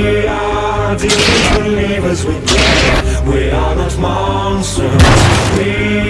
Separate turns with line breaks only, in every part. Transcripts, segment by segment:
We are demons, believers, we dare We are not monsters, we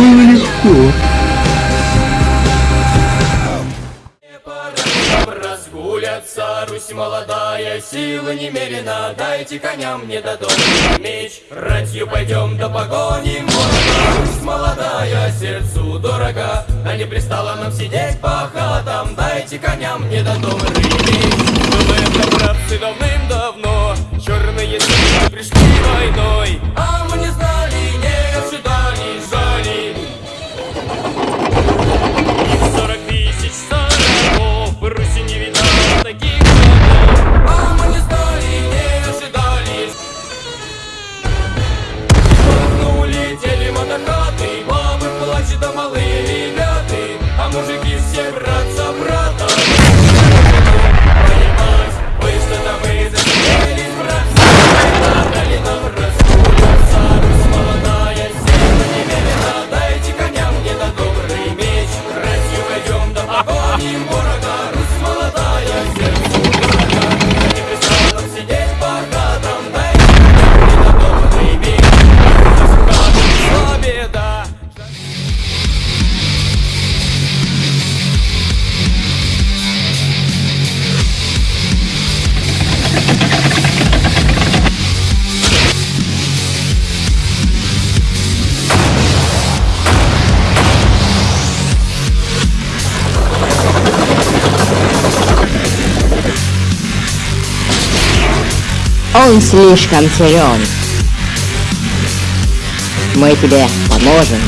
было легко.
Разгуляться, Русь молодая, сила немерена, дайте коням не дадут. Меч. Ратью пойдем до погони, молода, Русь молодая, сердцу дорога, да не пристала нам сидеть по хатам, дайте коням не дадут. Money, what
Он слишком силен. Мы тебе поможем.